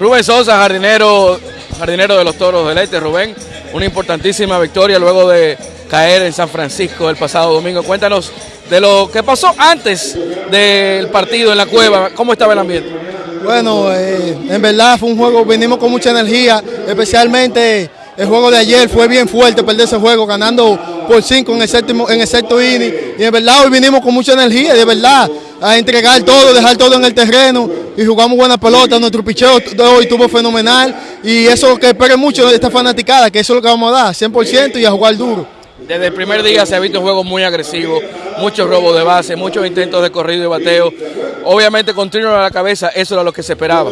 Rubén Sosa, jardinero, jardinero de los Toros del Este. Rubén, una importantísima victoria luego de caer en San Francisco el pasado domingo. Cuéntanos de lo que pasó antes del partido en la cueva, ¿cómo estaba el ambiente? Bueno, eh, en verdad fue un juego, venimos con mucha energía, especialmente el juego de ayer fue bien fuerte perder ese juego, ganando por cinco en el séptimo, en el sexto inning. Y en verdad hoy vinimos con mucha energía, de verdad, a entregar todo, dejar todo en el terreno y jugamos buena pelota. Nuestro picheo de hoy estuvo fenomenal y eso que espere mucho de esta fanaticada, que eso es lo que vamos a dar, 100% y a jugar duro. Desde el primer día se ha visto un juego muy agresivo, muchos robos de base, muchos intentos de corrido y bateo. Obviamente con Trino a la cabeza, eso era lo que se esperaba.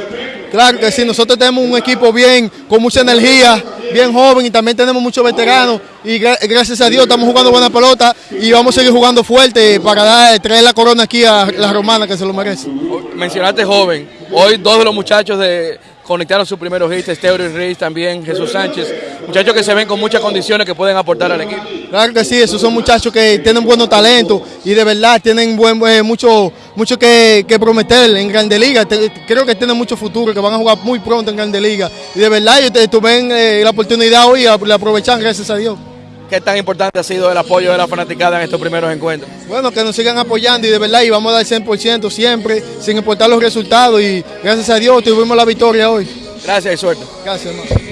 Claro que sí, nosotros tenemos un equipo bien, con mucha energía, bien joven y también tenemos muchos veteranos y gracias a Dios estamos jugando buena pelota y vamos a seguir jugando fuerte para traer la corona aquí a la romana que se lo merece. Mencionaste joven, hoy dos de los muchachos de conectaron sus primeros hits, Esteuro y Ruiz también, Jesús Sánchez, muchachos que se ven con muchas condiciones que pueden aportar al equipo. Claro que sí, esos son muchachos que tienen buenos talentos y de verdad tienen buen, eh, mucho, mucho que, prometer en Grande Liga. creo que tienen mucho futuro, que van a jugar muy pronto en Grande Liga. Y de verdad ellos tuvieron eh, la oportunidad hoy la aprovechan, gracias a Dios. ¿Qué tan importante ha sido el apoyo de la fanaticada en estos primeros encuentros? Bueno, que nos sigan apoyando y de verdad y vamos a dar 100% siempre, sin importar los resultados y gracias a Dios tuvimos la victoria hoy. Gracias y suerte. Gracias, hermano.